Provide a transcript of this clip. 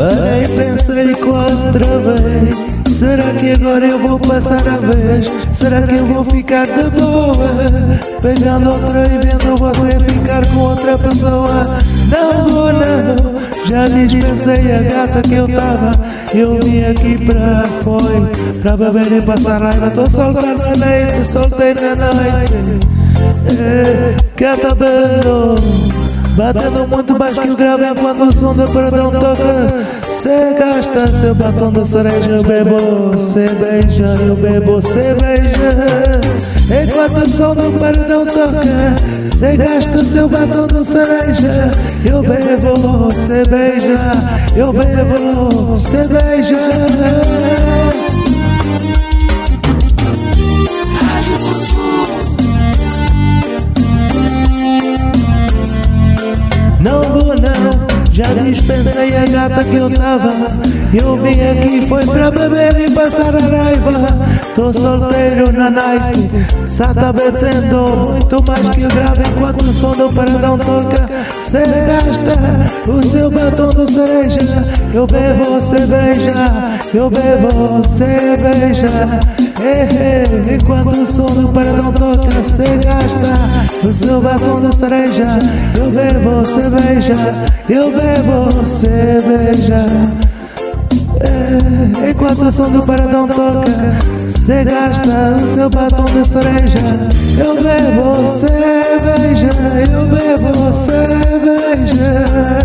Parei, pensei, quase travei Será que agora eu vou passar a vez? Será que eu vou ficar de boa? Pegando outra e vendo você ficar com outra pessoa? Não vou não. Já dispensei a gata que eu tava. Eu vim aqui pra foi Pra beber e passar raiva. Tô solteiro na noite, solteiro na noite. É, Gata belo Batendo muito baixo que o grave enquanto o som do perdão toca. Cê gasta seu batom de cereja, eu bebo. Cê beija, eu bebo, cê beija. Enquanto o som do perdão toca Cê gasta seu batom de cereja. Eu bebo, cê beija Eu bebo, cê beija já dispensei a gata que eu tava. Eu vim aqui foi pra beber e passar a raiva. Tô solteiro na night, só tá betendo Muito mais que grave enquanto o som do paradão toca. Cê gasta o seu batom de cereja. Eu bebo, cê beija, eu bebo, cê beija enquanto o som do paredão toca, cê gasta o seu batom de cereja. Eu bebo cerveja, eu bebo cerveja. É, enquanto o som do paredão toca, cê gasta o seu batom de cereja. Eu bebo cerveja, eu bebo cerveja.